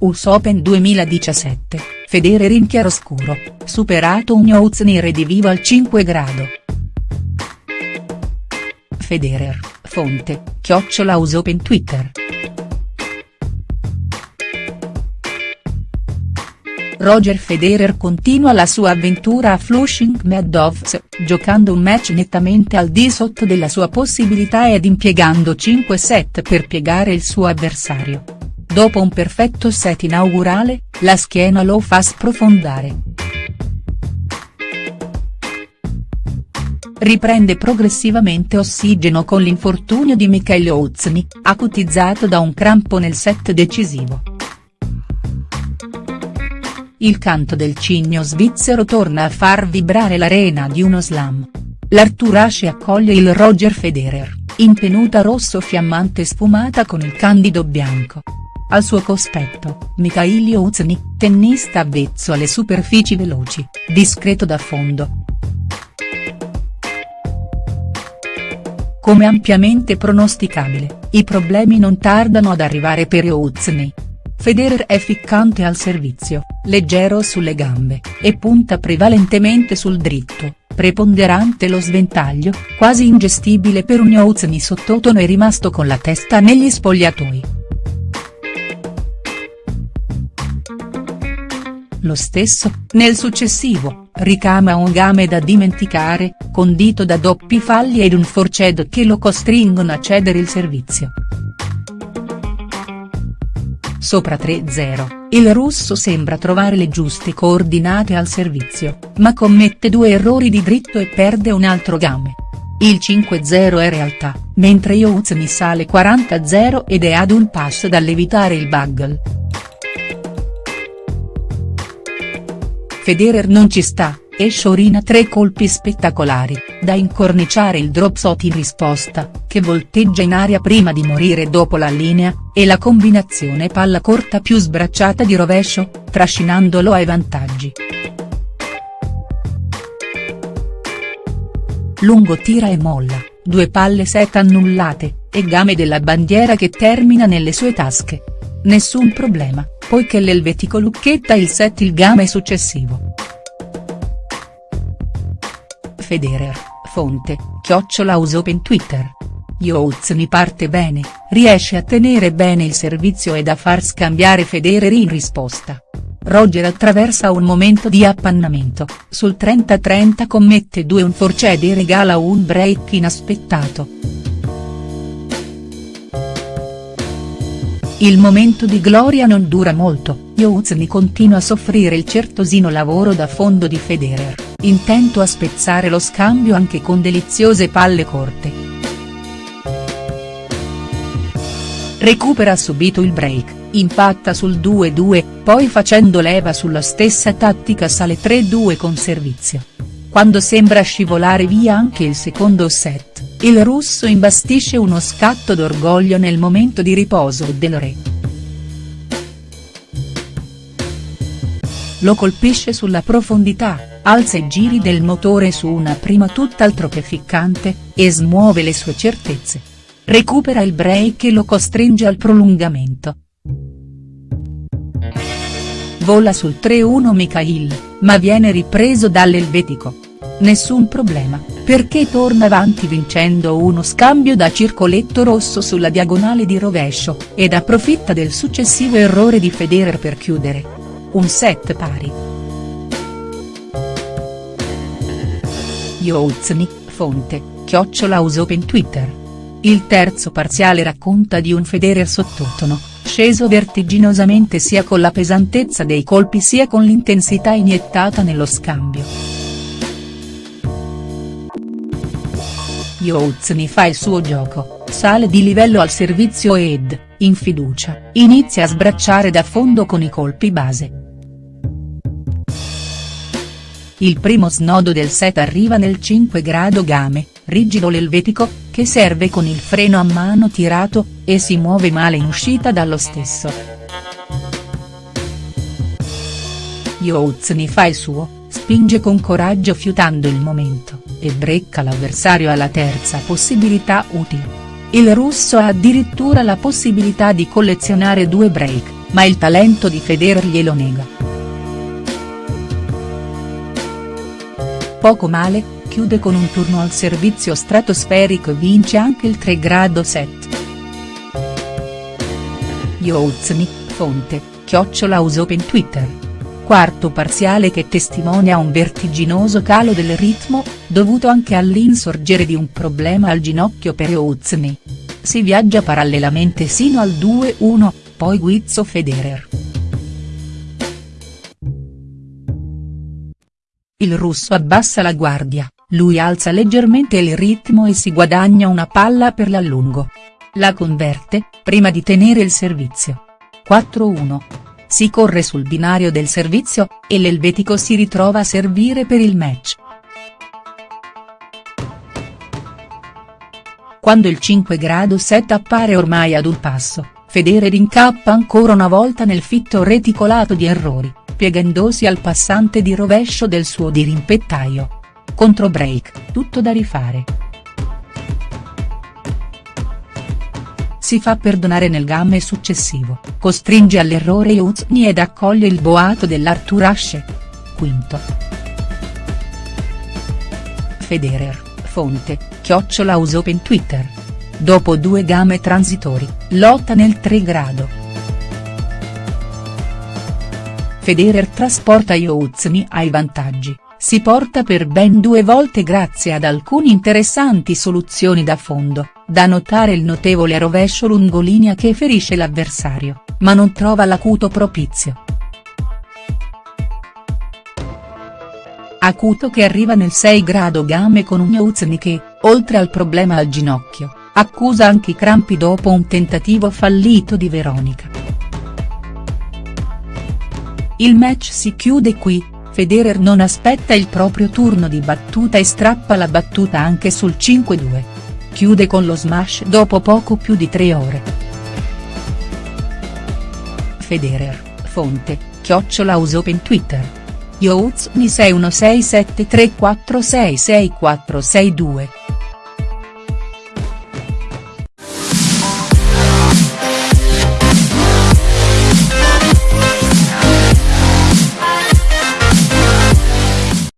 US Open 2017, Federer in chiaroscuro, superato Ugnouzny redivivo al 5 grado. Federer, fonte, chiocciola US Open Twitter. Roger Federer continua la sua avventura a Flushing Meadows, giocando un match nettamente al di sotto della sua possibilità ed impiegando 5 set per piegare il suo avversario. Dopo un perfetto set inaugurale, la schiena lo fa sprofondare. Riprende progressivamente ossigeno con l'infortunio di Michael Ozny, acutizzato da un crampo nel set decisivo. Il canto del cigno svizzero torna a far vibrare l'arena di uno slam. L'Arthur Ashe accoglie il Roger Federer, in tenuta rosso fiammante sfumata con il candido bianco. Al suo cospetto, Mikhail Ozny, tennista avvezzo alle superfici veloci, discreto da fondo. Come ampiamente pronosticabile, i problemi non tardano ad arrivare per Ozny. Federer è ficcante al servizio, leggero sulle gambe, e punta prevalentemente sul dritto, preponderante lo sventaglio, quasi ingestibile per un Ozny sottotono e rimasto con la testa negli spogliatoi. Lo stesso, nel successivo, ricama un game da dimenticare, condito da doppi falli ed un forced che lo costringono a cedere il servizio. Sopra 3-0, il russo sembra trovare le giuste coordinate al servizio, ma commette due errori di dritto e perde un altro game. Il 5-0 è realtà, mentre Iouzny sale 40-0 ed è ad un passo dall'evitare il bugle. Federer non ci sta, e sciorina tre colpi spettacolari, da incorniciare il drop shot in risposta, che volteggia in aria prima di morire dopo la linea, e la combinazione palla corta più sbracciata di rovescio, trascinandolo ai vantaggi. Lungo tira e molla, due palle set annullate, e game della bandiera che termina nelle sue tasche. Nessun problema, poiché l'elvetico lucchetta il set il game successivo. Federer, fonte, chiocciola Usopen Twitter. Iouzny parte bene, riesce a tenere bene il servizio ed a far scambiare Federer in risposta. Roger attraversa un momento di appannamento, sul 30-30 commette due un forced e regala un break inaspettato. Il momento di gloria non dura molto, Iouzny continua a soffrire il certosino lavoro da fondo di Federer intento a spezzare lo scambio anche con deliziose palle corte. Recupera subito il break, impatta sul 2-2, poi facendo leva sulla stessa tattica sale 3-2 con servizio. Quando sembra scivolare via anche il secondo set, il russo imbastisce uno scatto d'orgoglio nel momento di riposo del re. Lo colpisce sulla profondità, alza i giri del motore su una prima tutt'altro che ficcante, e smuove le sue certezze. Recupera il break e lo costringe al prolungamento. Vola sul 3-1 Mikhail, ma viene ripreso dall'elvetico. Nessun problema, perché torna avanti vincendo uno scambio da circoletto rosso sulla diagonale di rovescio, ed approfitta del successivo errore di Federer per chiudere. Un set pari. Iouzny, fonte, chiocciola Usopen Twitter. Il terzo parziale racconta di un Federer sottotono, sceso vertiginosamente sia con la pesantezza dei colpi sia con l'intensità iniettata nello scambio. Iouzny fa il suo gioco, sale di livello al servizio ed, in fiducia, inizia a sbracciare da fondo con i colpi base. Il primo snodo del set arriva nel 5 grado game, rigido l'elvetico, che serve con il freno a mano tirato, e si muove male in uscita dallo stesso. Iouzny fa il suo, spinge con coraggio fiutando il momento, e brecca l'avversario alla terza possibilità utile. Il russo ha addirittura la possibilità di collezionare due break, ma il talento di Federer glielo nega. Poco male, chiude con un turno al servizio stratosferico e vince anche il 3 grado set. Youzni, fonte, chiocciola Open Twitter. Quarto parziale che testimonia un vertiginoso calo del ritmo, dovuto anche all'insorgere di un problema al ginocchio per Youzni. Si viaggia parallelamente sino al 2-1, poi Guizzo Federer. Il russo abbassa la guardia, lui alza leggermente il ritmo e si guadagna una palla per l'allungo. La converte, prima di tenere il servizio. 4-1. Si corre sul binario del servizio, e l'elvetico si ritrova a servire per il match. Quando il 5 grado set appare ormai ad un passo, Federer incappa ancora una volta nel fitto reticolato di errori, piegandosi al passante di rovescio del suo dirimpettaio. Contro break, tutto da rifare. Si fa perdonare nel game successivo, costringe all'errore Uzni ed accoglie il boato dell'Arthur Ashe. Quinto. Federer, fonte, chiocciola Open Twitter. Dopo due game transitori, lotta nel 3 grado. Federer trasporta Youzni ai vantaggi, si porta per ben due volte grazie ad alcune interessanti soluzioni da fondo, da notare il notevole rovescio lungolinea che ferisce l'avversario, ma non trova l'acuto propizio. Acuto che arriva nel 6 grado game con un Youzni che, oltre al problema al ginocchio, accusa anche i crampi dopo un tentativo fallito di Veronica. Il match si chiude qui, Federer non aspetta il proprio turno di battuta e strappa la battuta anche sul 5-2. Chiude con lo smash dopo poco più di tre ore. Federer, fonte, chiocciola Open Twitter. Youzni 61673466462